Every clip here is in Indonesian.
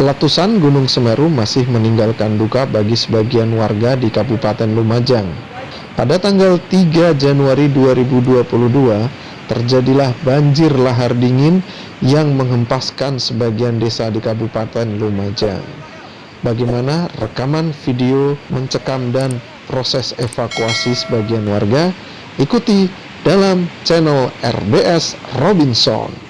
Letusan Gunung Semeru masih meninggalkan duka bagi sebagian warga di Kabupaten Lumajang. Pada tanggal 3 Januari 2022, terjadilah banjir lahar dingin yang menghempaskan sebagian desa di Kabupaten Lumajang. Bagaimana rekaman video mencekam dan proses evakuasi sebagian warga? Ikuti dalam channel RBS Robinson.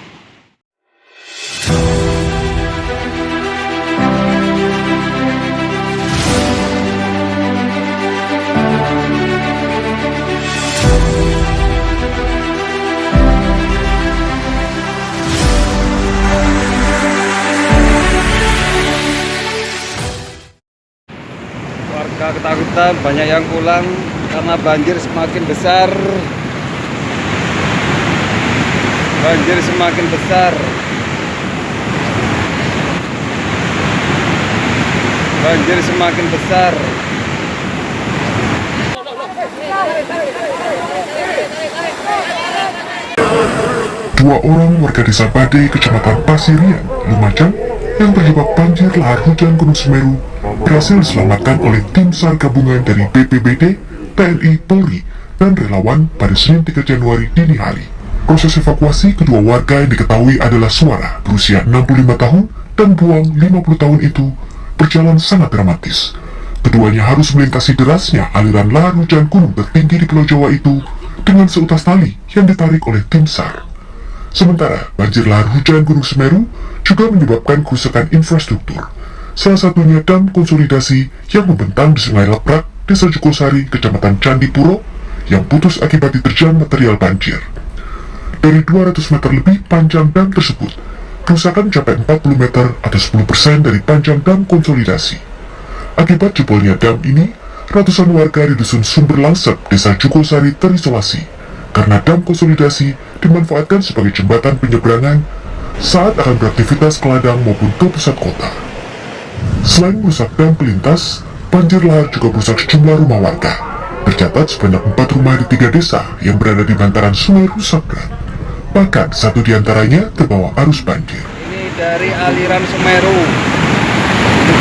Ketakutan banyak yang pulang karena banjir semakin besar. Banjir semakin besar. Banjir semakin besar. Dua orang warga desa Bade, kecamatan Pasirian, Lumajang, yang terjebak banjir lahar hujan Gunung Semeru berhasil diselamatkan oleh tim SAR gabungan dari BPBD, TNI, Polri, dan relawan pada Senin 3 Januari dini hari. Proses evakuasi kedua warga yang diketahui adalah suara berusia 65 tahun dan buang 50 tahun itu berjalan sangat dramatis. Keduanya harus melintasi derasnya aliran lahar hujan gunung tertinggi di Pulau Jawa itu dengan seutas tali yang ditarik oleh tim SAR. Sementara banjir lahar hujan Gunung Semeru juga menyebabkan kerusakan infrastruktur, salah satunya dam konsolidasi yang membentang di Sungai Leprak, Desa Jukosari, Kecamatan Candipuro, yang putus akibat diterjang material banjir. Dari 200 meter lebih panjang dam tersebut, kerusakan mencapai 40 meter atau 10% dari panjang dam konsolidasi. Akibat jebolnya dam ini, ratusan warga di Dusun Sumber Langsep, Desa Jukosari terisolasi, karena dam konsolidasi dimanfaatkan sebagai jembatan penyeberangan saat akan beraktivitas ke ladang maupun ke pusat kota. Selain merusak dam pelintas, banjir lahar juga merusak sejumlah rumah warga. Tercatat sebanyak empat rumah di tiga desa yang berada di bantaran sungai rusak berat. Bahkan satu di antaranya terbawa arus banjir. ini dari aliran Semeru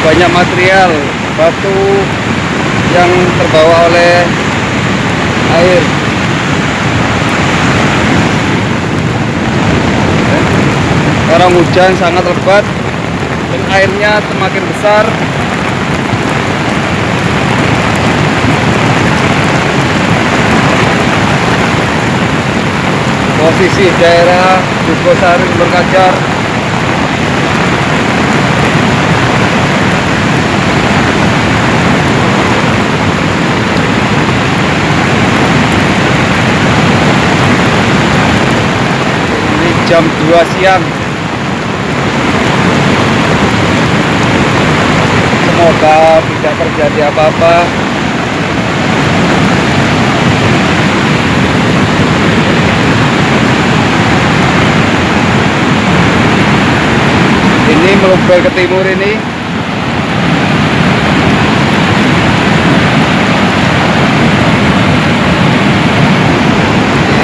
banyak material batu yang terbawa oleh air sekarang hujan sangat lebat dan airnya semakin besar. Posisi daerah Jogosari berkacar jam 2 siang semoga tidak terjadi apa-apa. Ini meluber ke timur ini.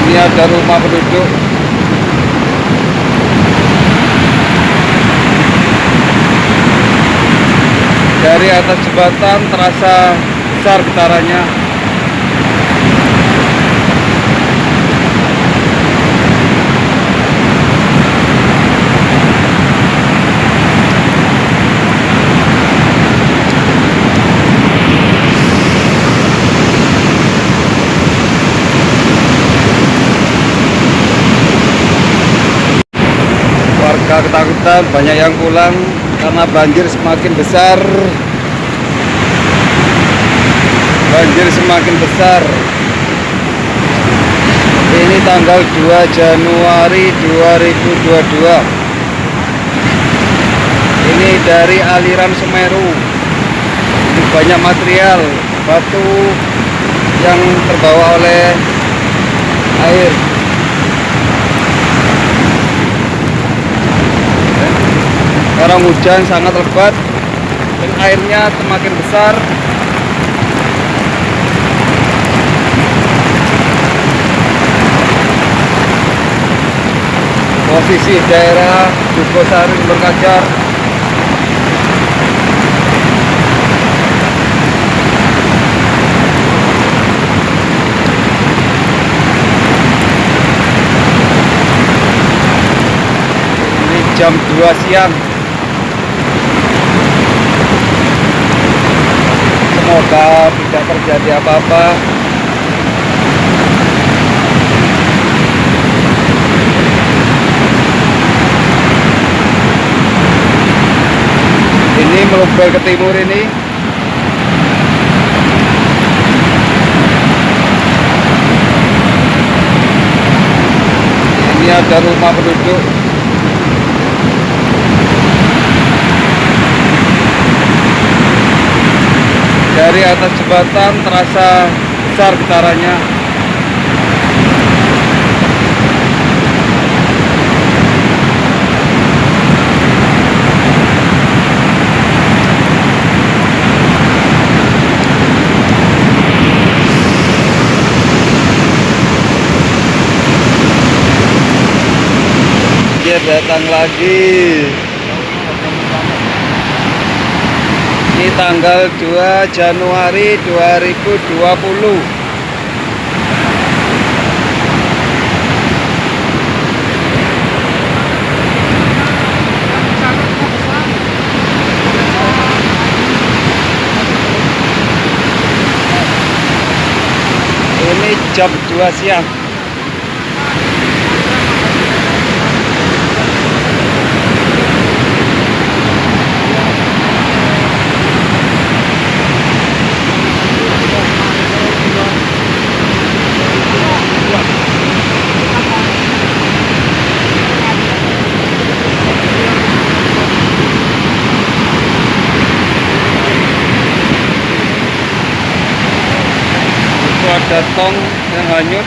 Ini ada rumah penduduk dari atas jembatan terasa besar getarannya. Warga ketakutan banyak yang pulang karena banjir semakin besar. Banjir semakin besar. Ini tanggal 2 Januari 2022 ini dari aliran Semeru. Ini banyak material batu yang terbawa oleh air sekarang hujan sangat lebat dan airnya semakin besar. Posisi daerah Dukosari Ini jam 2 siang. Semoga tidak terjadi apa-apa. Ini meluber ke timur ini. Ini ada rumah penduduk dari atas jembatan terasa besar getarannya dia datang lagi tanggal 2 Januari 2020 ini jam 2 siang ada tong yang hanyut